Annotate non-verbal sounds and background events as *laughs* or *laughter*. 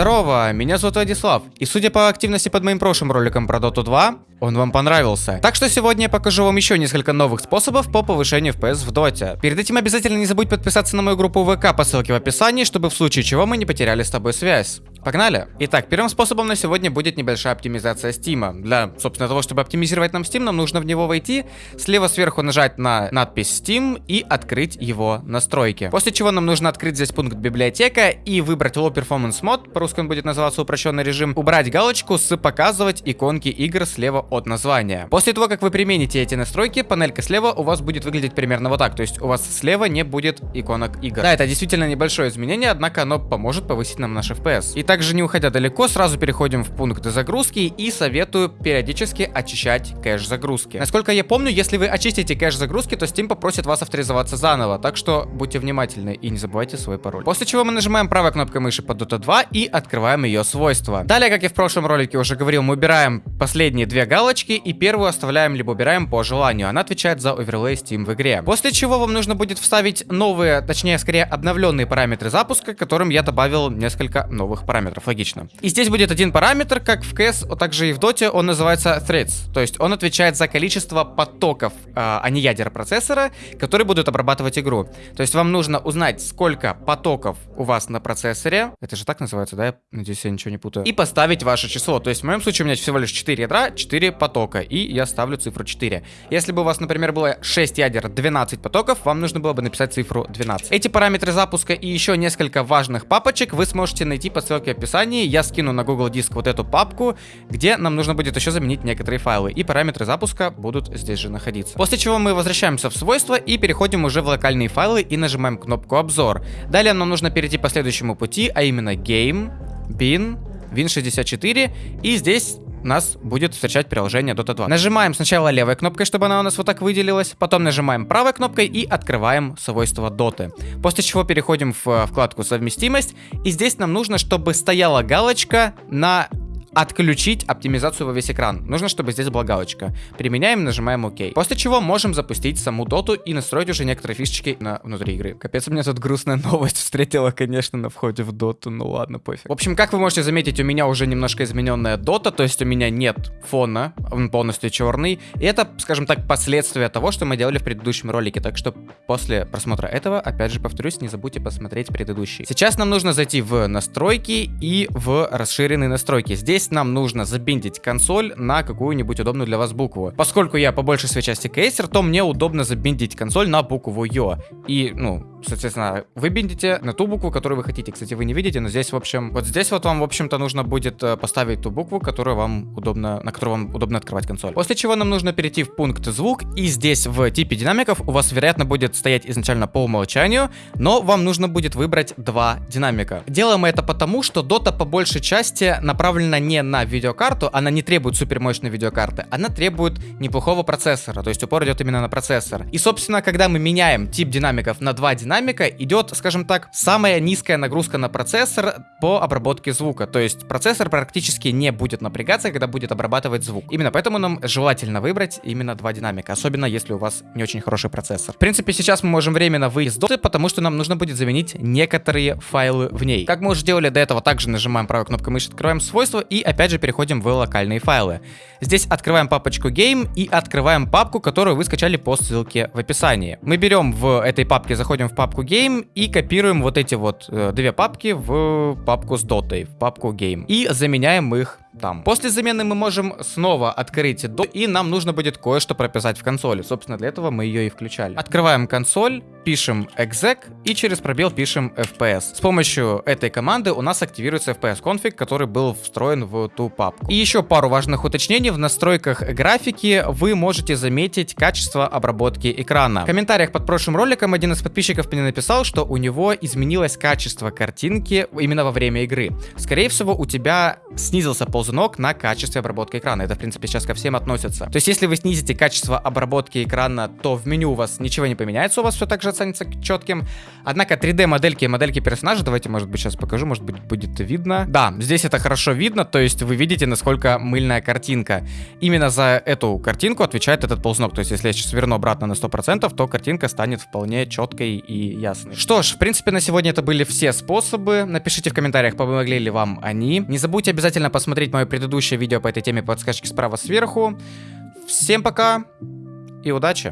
Здорово, меня зовут Владислав, и судя по активности под моим прошлым роликом про Dota 2, он вам понравился. Так что сегодня я покажу вам еще несколько новых способов по повышению FPS в Доте. Перед этим обязательно не забудь подписаться на мою группу ВК по ссылке в описании, чтобы в случае чего мы не потеряли с тобой связь. Погнали! Итак, первым способом на сегодня будет небольшая оптимизация Steam. Для, собственно, того, чтобы оптимизировать нам Steam, нам нужно в него войти, слева сверху нажать на надпись Steam и открыть его настройки. После чего нам нужно открыть здесь пункт библиотека и выбрать Low Performance Mode, по-русски он будет называться упрощенный режим, убрать галочку с показывать иконки игр слева от названия. После того, как вы примените эти настройки, панелька слева у вас будет выглядеть примерно вот так, то есть у вас слева не будет иконок игр. Да, это действительно небольшое изменение, однако оно поможет повысить нам наш FPS. И также не уходя далеко, сразу переходим в пункт загрузки и советую периодически очищать кэш загрузки. Насколько я помню, если вы очистите кэш загрузки, то Steam попросит вас авторизоваться заново, так что будьте внимательны и не забывайте свой пароль. После чего мы нажимаем правой кнопкой мыши под Dota 2 и открываем ее свойства. Далее, как я в прошлом ролике уже говорил, мы убираем последние две галочки и первую оставляем либо убираем по желанию. Она отвечает за оверлей Steam в игре. После чего вам нужно будет вставить новые, точнее скорее обновленные параметры запуска, которым я добавил несколько новых параметров логично. И здесь будет один параметр, как в CS, а также и в Dota, он называется threads. То есть он отвечает за количество потоков, э, а не ядер процессора, которые будут обрабатывать игру. То есть вам нужно узнать, сколько потоков у вас на процессоре. Это же так называется, да? Я надеюсь, я ничего не путаю. И поставить ваше число. То есть в моем случае у меня всего лишь 4 ядра, 4 потока. И я ставлю цифру 4. Если бы у вас, например, было 6 ядер, 12 потоков, вам нужно было бы написать цифру 12. Эти параметры запуска и еще несколько важных папочек вы сможете найти по ссылке в описании описании я скину на Google Диск вот эту папку, где нам нужно будет еще заменить некоторые файлы, и параметры запуска будут здесь же находиться. После чего мы возвращаемся в свойства и переходим уже в локальные файлы и нажимаем кнопку обзор. Далее нам нужно перейти по следующему пути, а именно Game, Bin, Win64, и здесь нас будет встречать приложение Dota 2. Нажимаем сначала левой кнопкой, чтобы она у нас вот так выделилась, потом нажимаем правой кнопкой и открываем свойства Dota. После чего переходим в э, вкладку совместимость, и здесь нам нужно, чтобы стояла галочка на отключить оптимизацию во весь экран. Нужно, чтобы здесь была галочка. Применяем, нажимаем ОК. После чего можем запустить саму доту и настроить уже некоторые фишечки на внутри игры. Капец, у меня тут грустная новость *laughs* встретила, конечно, на входе в доту. Ну ладно, пофиг. В общем, как вы можете заметить, у меня уже немножко измененная дота, то есть у меня нет фона, он полностью черный. И это, скажем так, последствия того, что мы делали в предыдущем ролике. Так что после просмотра этого, опять же повторюсь, не забудьте посмотреть предыдущий. Сейчас нам нужно зайти в настройки и в расширенные настройки. Здесь Здесь нам нужно забиндить консоль на какую-нибудь удобную для вас букву. Поскольку я по большей своей части кейсер, то мне удобно забиндить консоль на букву Ё. И, ну, соответственно, вы биндите на ту букву, которую вы хотите. Кстати, вы не видите, но здесь, в общем, вот здесь вот вам, в общем-то, нужно будет э, поставить ту букву, которую вам удобно, на которую вам удобно открывать консоль. После чего нам нужно перейти в пункт звук, и здесь в типе динамиков у вас, вероятно, будет стоять изначально по умолчанию, но вам нужно будет выбрать два динамика. Делаем это потому, что Dota по большей части направлена не на видеокарту, она не требует супермощной видеокарты, она требует неплохого процессора, то есть упор идет именно на процессор. И, собственно, когда мы меняем тип динамиков на два динамика, идет, скажем так, самая низкая нагрузка на процессор по обработке звука. То есть процессор практически не будет напрягаться, когда будет обрабатывать звук. Именно поэтому нам желательно выбрать именно два динамика, особенно если у вас не очень хороший процессор. В принципе, сейчас мы можем временно выйти из доты, потому что нам нужно будет заменить некоторые файлы в ней. Как мы уже делали до этого, также нажимаем правой кнопкой мыши, открываем свойства и опять же переходим в локальные файлы. Здесь открываем папочку Game и открываем папку, которую вы скачали по ссылке в описании. Мы берем в этой папке, заходим в папку Game и копируем вот эти вот э, две папки в папку с дотой, в папку Game. И заменяем их там. После замены мы можем снова открыть до, и нам нужно будет кое-что прописать в консоли. Собственно, для этого мы ее и включали. Открываем консоль, пишем exec и через пробел пишем fps. С помощью этой команды у нас активируется fps конфиг, который был встроен в ту папку. И еще пару важных уточнений. В настройках графики вы можете заметить качество обработки экрана. В комментариях под прошлым роликом один из подписчиков мне написал, что у него изменилось качество картинки именно во время игры. Скорее всего, у тебя снизился ползунок ползунок на качестве обработки экрана. Это, в принципе, сейчас ко всем относится. То есть, если вы снизите качество обработки экрана, то в меню у вас ничего не поменяется, у вас все так же оценится четким. Однако 3D-модельки и модельки персонажа, давайте, может быть, сейчас покажу, может быть, будет видно. Да, здесь это хорошо видно, то есть вы видите, насколько мыльная картинка. Именно за эту картинку отвечает этот ползунок. То есть, если я сейчас верну обратно на 100%, то картинка станет вполне четкой и ясной. Что ж, в принципе, на сегодня это были все способы. Напишите в комментариях, помогли ли вам они. Не забудьте обязательно посмотреть мое предыдущее видео по этой теме подсказки справа сверху. Всем пока и удачи!